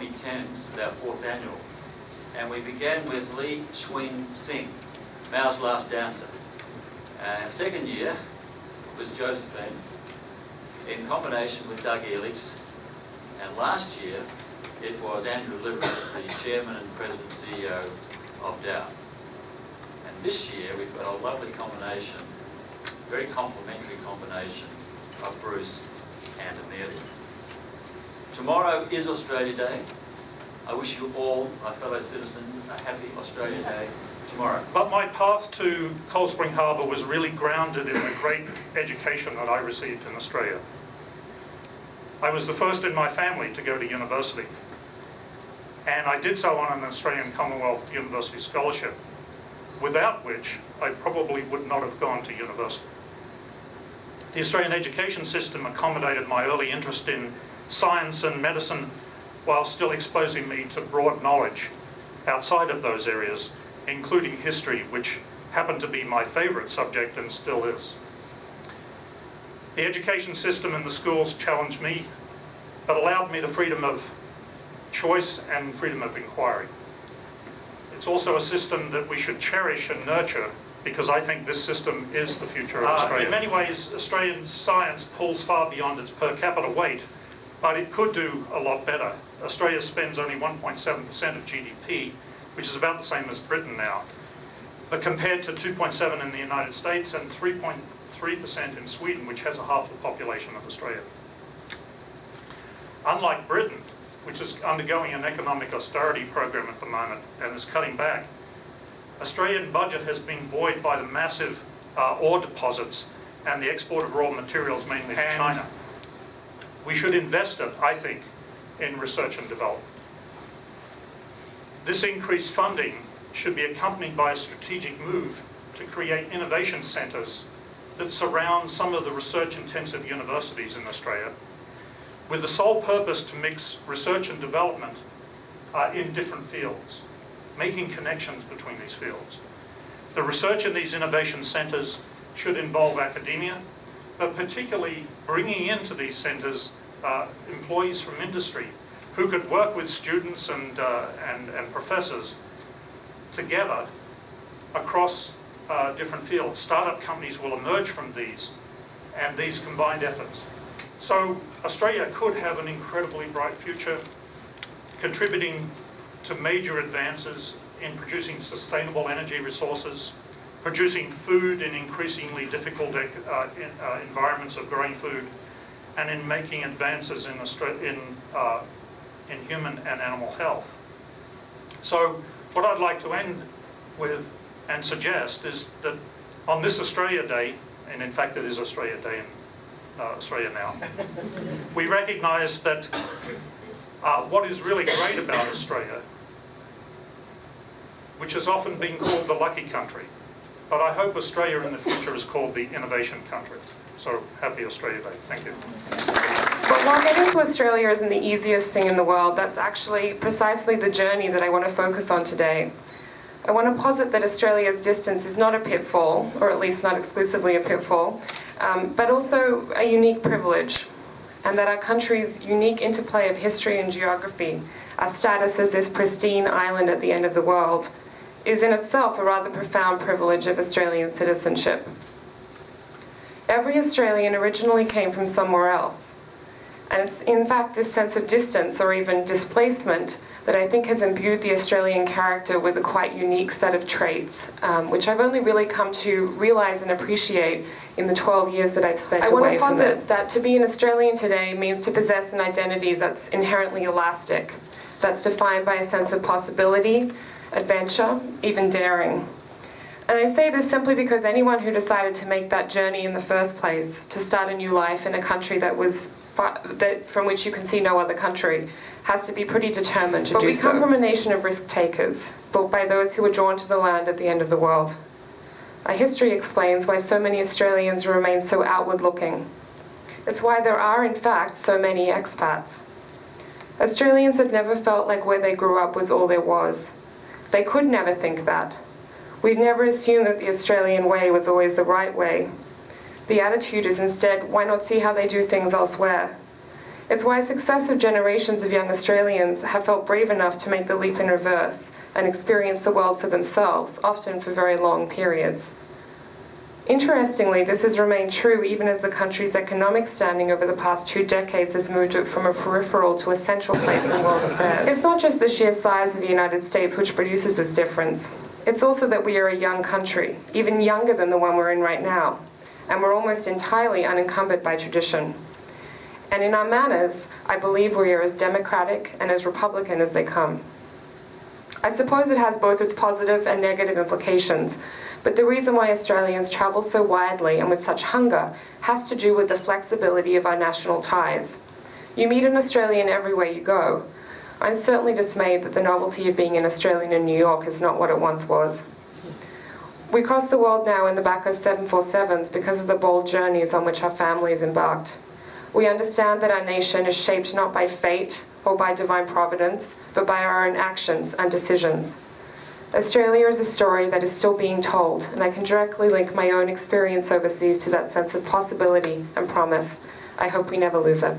2010. This is our fourth annual. And we began with Li Cunxin, Mao's Last Dancer. Uh, second year was Josephine, in combination with Doug Elix. And last year, it was Andrew Liveris, the chairman and president CEO of Dow. And this year, we've got a lovely combination, very complementary combination of Bruce and Amelia. Tomorrow is Australia Day. I wish you all, my fellow citizens, a happy Australia Day tomorrow. But my path to Cold Spring Harbour was really grounded in the great education that I received in Australia. I was the first in my family to go to university. And I did so on an Australian Commonwealth University scholarship, without which I probably would not have gone to university. The Australian education system accommodated my early interest in science and medicine while still exposing me to broad knowledge outside of those areas, including history, which happened to be my favourite subject and still is. The education system in the schools challenged me, but allowed me the freedom of choice and freedom of inquiry. It's also a system that we should cherish and nurture because I think this system is the future of uh, Australia. In many ways, Australian science pulls far beyond its per capita weight, but it could do a lot better. Australia spends only 1.7% of GDP, which is about the same as Britain now. But compared to 2.7 in the United States and 3.3% in Sweden, which has a half the population of Australia. Unlike Britain, which is undergoing an economic austerity program at the moment and is cutting back, Australian budget has been buoyed by the massive uh, ore deposits and the export of raw materials mainly to China. We should invest it, I think, in research and development. This increased funding should be accompanied by a strategic move to create innovation centres that surround some of the research-intensive universities in Australia with the sole purpose to mix research and development uh, in different fields making connections between these fields. The research in these innovation centres should involve academia, but particularly bringing into these centres uh, employees from industry who could work with students and, uh, and, and, professors together across uh, different fields. Startup companies will emerge from these and these combined efforts. So Australia could have an incredibly bright future contributing to major advances in producing sustainable energy resources, producing food in increasingly difficult uh, in, uh, environments of growing food, and in making advances in, in, uh, in human and animal health. So what I'd like to end with and suggest is that on this Australia Day, and in fact it is Australia Day in uh, Australia now, we recognise that uh, what is really great about Australia which has often been called the lucky country. But I hope Australia in the future is called the innovation country. So happy Australia Day. Thank you. But while getting to Australia isn't the easiest thing in the world, that's actually precisely the journey that I want to focus on today. I want to posit that Australia's distance is not a pitfall, or at least not exclusively a pitfall, um, but also a unique privilege, and that our country's unique interplay of history and geography, our status as this pristine island at the end of the world, is in itself a rather profound privilege of Australian citizenship. Every Australian originally came from somewhere else. And it's in fact this sense of distance or even displacement that I think has imbued the Australian character with a quite unique set of traits, um, which I've only really come to realize and appreciate in the 12 years that I've spent I away from it. I want to posit that to be an Australian today means to possess an identity that's inherently elastic, that's defined by a sense of possibility, adventure, even daring. And I say this simply because anyone who decided to make that journey in the first place, to start a new life in a country that was that from which you can see no other country, has to be pretty determined to but do so. But we come from a nation of risk takers, built by those who were drawn to the land at the end of the world. Our history explains why so many Australians remain so outward looking. It's why there are, in fact, so many expats. Australians have never felt like where they grew up was all there was. They could never think that. We've never assumed that the Australian way was always the right way. The attitude is instead, why not see how they do things elsewhere? It's why successive generations of young Australians have felt brave enough to make the leap in reverse and experience the world for themselves, often for very long periods. Interestingly, this has remained true even as the country's economic standing over the past two decades has moved it from a peripheral to a central place in world affairs. It's not just the sheer size of the United States which produces this difference. It's also that we are a young country, even younger than the one we're in right now, and we're almost entirely unencumbered by tradition. And in our manners, I believe we are as democratic and as Republican as they come. I suppose it has both its positive and negative implications, but the reason why Australians travel so widely and with such hunger has to do with the flexibility of our national ties. You meet an Australian everywhere you go. I'm certainly dismayed that the novelty of being an Australian in New York is not what it once was. We cross the world now in the back of 747s because of the bold journeys on which our families embarked. We understand that our nation is shaped not by fate or by divine providence, but by our own actions and decisions. Australia is a story that is still being told, and I can directly link my own experience overseas to that sense of possibility and promise. I hope we never lose it.